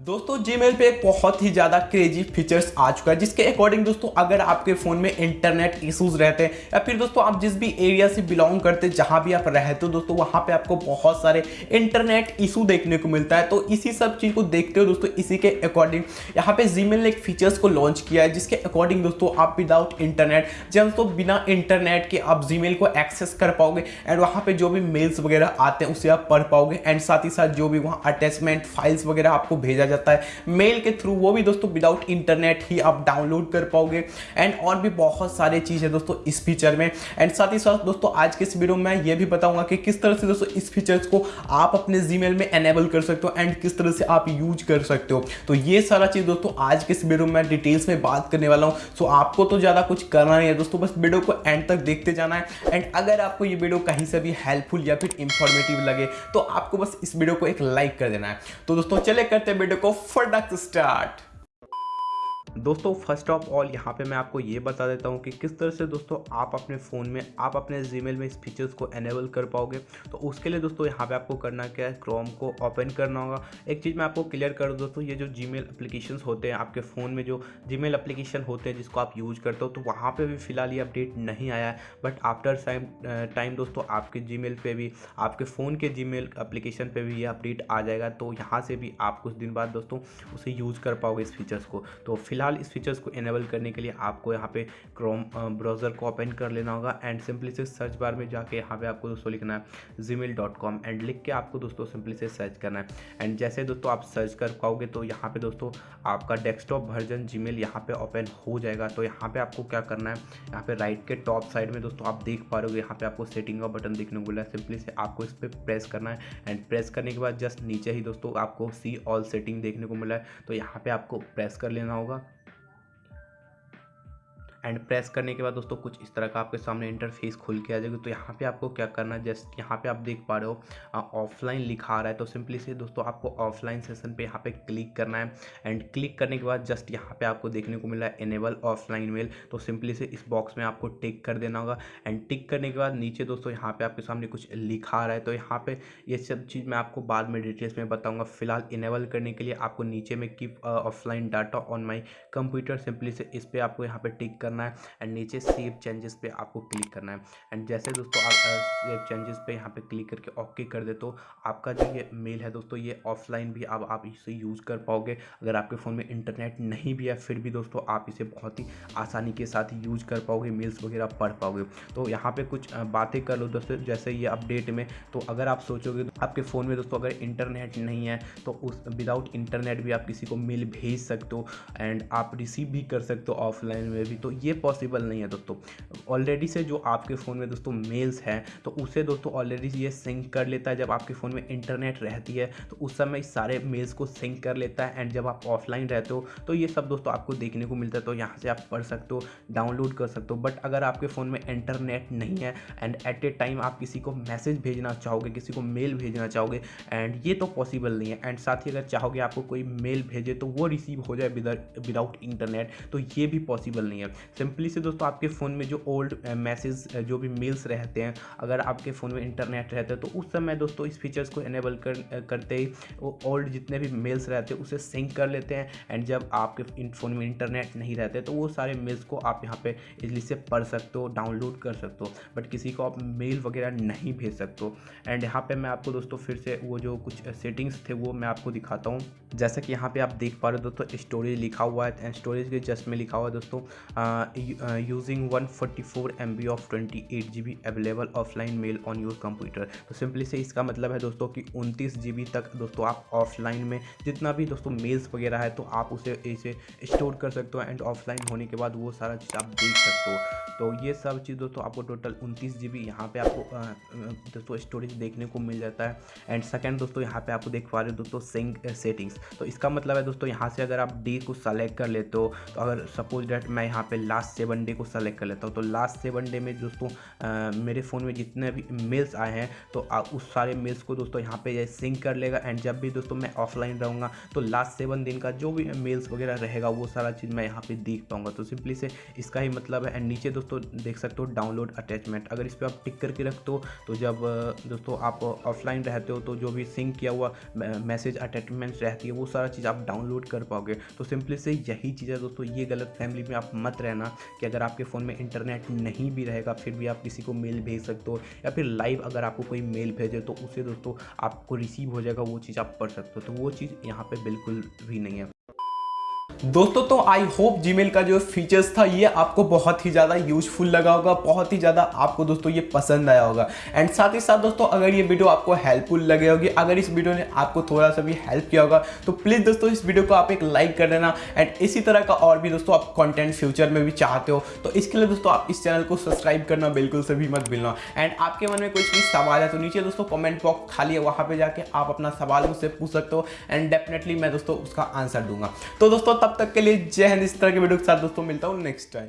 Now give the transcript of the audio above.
दोस्तों, Gmail पे एक बहुत ही ज़्यादा क्रेजी फीचर्स आ चुका है, जिसके अकॉर्डिंग दोस्तों, अगर आपके फ़ोन में इंटरनेट इश्यूज़ रहते हैं, या फिर दोस्तों, आप जिस भी एरिया से बिलोंग करते हैं, जहाँ भी आप रहते हो, दोस्तों, वहाँ पे आपको बहुत सारे इंटरनेट इशू देखने को मिलता है। तो इसी सब चीज़ को देखते हो, दोस्तों, इसी के अकॉर्डिंग यहाँ पे Gmail ने एक फीचर्स को लॉन्च किया है, जिसके अकॉर्डिंग दोस्तों, आप विदाउट इंटरनेट जब तो बिना इंटरनेट के आप जी को एक्सेस कर पाओगे एंड वहाँ पर जो भी मेल्स वगैरह आते हैं, उसे आप पढ़ पाओगे एंड साथ ही साथ जो भी वहाँ अटैचमेंट फाइल्स वगैरह आपको भेजा जाता है। मेल के थ्रू वो भी दोस्तों विदाउट इंटरनेट ही आप डाउनलोड कर पाओगे। एंड और भी बहुत सारे चीज़ है दोस्तों इस फीचर में। एंड साथ ही साथ दोस्तों आज के इस वीडियो में ये भी बताऊँगा कि किस तरह से दोस्तों इस फीचर्स को आप अपने जी में एनेबल कर सकते हो एंड किस तरह से आप यूज़ कर सकते हो। तो ये सारा चीज़ दोस्तों आज के इस वीडियो में डिटेल्स में बात करने वाला हूँ। सो आपको तो ज़्यादा कुछ करना नहीं है दोस्तों, बस वीडियो को एंड तक देखते जाना है। एंड अगर आपको ये वीडियो कहीं से भी हेल्पफुल या फिर इंफॉर्मेटिव लगे तो आपको बस इस वीडियो को एक लाइक कर देना है। तो दोस्तों चले करते हैं वीडियो को फटाक स्टार्ट दोस्तों फ़र्स्ट ऑफ़ ऑल यहाँ पे मैं आपको ये बता देता हूँ कि किस तरह से दोस्तों आप अपने फ़ोन में, आप अपने जीमेल में इस फीचर्स को एनेबल कर पाओगे। तो उसके लिए दोस्तों यहाँ पे आपको करना क्या है क्रोम को ओपन करना होगा। एक चीज़ मैं आपको क्लियर कर दूँ दोस्तों, ये जो जी मेल होते हैं, आपके फ़ोन में जो जी मेल होते हैं जिसको आप यूज़ करते हो तो वहाँ पर भी फ़िलहाल ये अपडेट नहीं आया है। बट आफ्टर टाइम टाइम दोस्तों आपके जी मेल भी, आपके फ़ोन के जी मेल एप्लीकेशन पर भी ये अपडेट आ जाएगा। तो यहाँ से भी आप कुछ दिन बाद दोस्तों उसे यूज़ कर पाओगे इस फीचर्स को। तो फ़िलहाल इस फीचर्स को इनेबल करने के लिए आपको यहाँ पे क्रोम ब्राउज़र को ओपन कर लेना होगा एंड सिंपली से सर्च बार में जाके यहाँ पे आपको दोस्तों लिखना है जी एंड लिख के आपको दोस्तों सिंपली से सर्च करना है। एंड जैसे दोस्तों आप सर्च कर पाओगे तो यहाँ पे दोस्तों आपका डेस्कटॉप वर्जन जी मेल यहाँ ओपन हो जाएगा। तो यहाँ पे आपको क्या करना है? यहाँ पे राइट के टॉप साइड में दोस्तों आप देख पा रहे हो यहाँ पे आपको सेटिंग का बटन देखने को मिला है। सिंपली से आपको इस पर प्रेस करना है एंड प्रेस करने के बाद जस्ट नीचे ही दोस्तों आपको सी ऑल सेटिंग देखने को मिला है। तो यहाँ पे आपको प्रेस कर लेना होगा। एंड प्रेस करने के बाद दोस्तों कुछ इस तरह का आपके सामने इंटरफेस खुल के आ जाएगी। तो यहाँ पे आपको क्या करना है? जस्ट यहाँ पे आप देख पा रहे हो ऑफलाइन लिखा रहा है। तो सिंपली से दोस्तों आपको ऑफलाइन सेशन पे यहाँ पे क्लिक करना है। एंड क्लिक करने के बाद जस्ट यहाँ पे आपको देखने को मिला है इनेबल ऑफलाइन मेल तो सिंपली से इस बॉक्स में आपको टिक कर देना होगा। एंड टिक करने के बाद नीचे दोस्तों यहाँ पे आपके सामने कुछ लिखा रहा है। तो यहाँ पे ये सब चीज़ मैं आपको बाद में डिटेल्स में बताऊँगा। फ़िलहाल इनेबल करने के लिए आपको नीचे में keep offline data on my computer simply से इस पर आपको यहाँ पर टिक करना है एंड नीचे सेव चेंजेस पे आपको क्लिक करना है। एंड जैसे दोस्तों आप सेव चेंजेस पे यहाँ पे क्लिक करके ओके कर दे तो आपका जो ये मेल है दोस्तों ये ऑफलाइन भी अब आप इसे यूज़ कर पाओगे। अगर आपके फ़ोन में इंटरनेट नहीं भी है, फिर भी दोस्तों आप इसे बहुत ही आसानी के साथ यूज़ कर पाओगे मेल्स वगैरह पढ़ पाओगे। तो यहाँ पर कुछ बातें कर लो दोस्तों, जैसे ये अपडेट में तो अगर आप सोचोगे तो आपके फ़ोन में दोस्तों अगर इंटरनेट नहीं है तो उस विदाउट इंटरनेट भी आप किसी को मेल भेज सकते हो एंड आप रिसीव भी कर सकते हो ऑफलाइन में भी। तो ये पॉसिबल नहीं है दोस्तों। ऑलरेडी से जो आपके फ़ोन में दोस्तों मेल्स हैं तो उसे दोस्तों ऑलरेडी ये सिंक कर लेता है। जब आपके फ़ोन में इंटरनेट रहती है तो उस समय सारे मेल्स को सिंक कर लेता है। एंड जब आप ऑफलाइन रहते हो तो ये सब दोस्तों आपको देखने को मिलता है। तो यहाँ से आप पढ़ सकते हो डाउनलोड कर सकते हो। बट अगर आपके फ़ोन में इंटरनेट नहीं है एंड एट ए टाइम आप किसी को मैसेज भेजना चाहोगे, किसी को मेल भेजना चाहोगे एंड ये तो पॉसिबल नहीं है। एंड साथ ही अगर चाहोगे आपको कोई मेल भेजे तो वो रिसीव हो जाए विदाउट इंटरनेट तो ये भी पॉसिबल नहीं है। सिंपली से दोस्तों आपके फ़ोन में जो ओल्ड मैसेज जो भी मेल्स रहते हैं, अगर आपके फ़ोन में इंटरनेट रहता है तो उस समय दोस्तों इस फीचर्स को इनेबल कर करते ही वो ओल्ड जितने भी मेल्स रहते हैं, उसे सिंक कर लेते हैं एंड जब आपके फ़ोन में इंटरनेट नहीं रहते तो वो सारे मेल्स को आप यहाँ पे इजली से पढ़ सकते हो डाउनलोड कर सकते हो बट किसी को आप मेल वगैरह नहीं भेज सकते हो। एंड यहाँ पर मैं आपको दोस्तों फिर से वो जो कुछ सेटिंग्स थे, वो मैं आपको दिखाता हूँ। जैसा कि यहाँ पे आप देख पा रहे हो दोस्तों स्टोरेज लिखा हुआ है एंड स्टोरेज के जस्ट में लिखा हुआ है दोस्तों B of twenty eight G B available offline mail on your computer तो सिंपली से इसका मतलब है दोस्तों कि उनतीस जी तक दोस्तों आप ऑफलाइन में जितना भी दोस्तों मेल्स वगैरह है तो आप उसे इसे स्टोर कर सकते हो एंड ऑफलाइन होने के बाद वो सारा चीज़ आप देख सकते हो। तो ये सब चीज़ दोस्तों आपको टोटल उनतीस जी बी यहाँ पर आपको दोस्तों स्टोरेज देखने को मिल जाता है। एंड सेकेंड दोस्तों यहाँ पे आपको देख पा रहे हो दोस्तों सिंग सेटिंग्स तो इसका मतलब है दोस्तों यहाँ से अगर आप डी को सेलेक्ट कर लेते हो तो अगर सपोज़ डेट मैं यहाँ पे लास्ट सेवन डे को सेलेक्ट कर लेता हूँ। तो लास्ट सेवन डे में दोस्तों मेरे फ़ोन में जितने भी मेल्स आए हैं तो आ, उस सारे मेल्स को दोस्तों यहाँ पे सिंक कर लेगा। एंड जब भी दोस्तों मैं ऑफलाइन रहूँगा तो लास्ट सेवन दिन का जो भी मेल्स वगैरह रहेगा वो सारा चीज़ मैं यहाँ पे देख पाऊँगा। तो सिंपली से इसका ही मतलब है। एंड नीचे दोस्तों देख सकते हो डाउनलोड अटैचमेंट अगर इस पर आप टिक करके रखते हो तो जब दोस्तों आप ऑफलाइन रहते हो तो जो भी सिंक किया हुआ मैसेज अटैचमेंट रहती है वो सारा चीज़ आप डाउनलोड कर पाओगे। तो सिंपली से यही चीज़ है दोस्तों ये गलत फैमिली में आप मत रहना। कि अगर आपके फ़ोन में इंटरनेट नहीं भी रहेगा, फिर भी आप किसी को मेल भेज सकते हो या फिर लाइव अगर आपको कोई मेल भेजे तो उसे दोस्तों आपको रिसीव हो जाएगा, वो चीज़ आप पढ़ सकते हो। तो वो चीज़ यहाँ पर बिल्कुल भी नहीं है। दोस्तों तो आई होप जीमेल का जो फीचर्स था, ये आपको बहुत ही ज़्यादा यूजफुल लगा होगा, बहुत ही ज़्यादा आपको दोस्तों ये पसंद आया होगा। एंड साथ ही साथ दोस्तों, अगर ये वीडियो आपको हेल्पफुल लगे होगी, अगर इस वीडियो ने आपको थोड़ा सा भी हेल्प किया होगा तो प्लीज़ दोस्तों इस वीडियो को आप एक लाइक कर देना। एंड इसी तरह का और भी दोस्तों आप कॉन्टेंट फ्यूचर में भी चाहते हो तो इसके लिए दोस्तों आप इस चैनल को सब्सक्राइब करना बिल्कुल से भी मत भूलना। एंड आपके मन में कुछ भी सवाल है तो नीचे दोस्तों कॉमेंट बॉक्स खाली है, वहाँ पर जाके आप अपना सवाल मुझसे पूछ सकते हो। एंड डेफिनेटली मैं दोस्तों उसका आंसर दूँगा। तो दोस्तों तब तक के लिए जय हिंद। इस तरह के वीडियो के साथ दोस्तों मिलता हूँ नेक्स्ट टाइम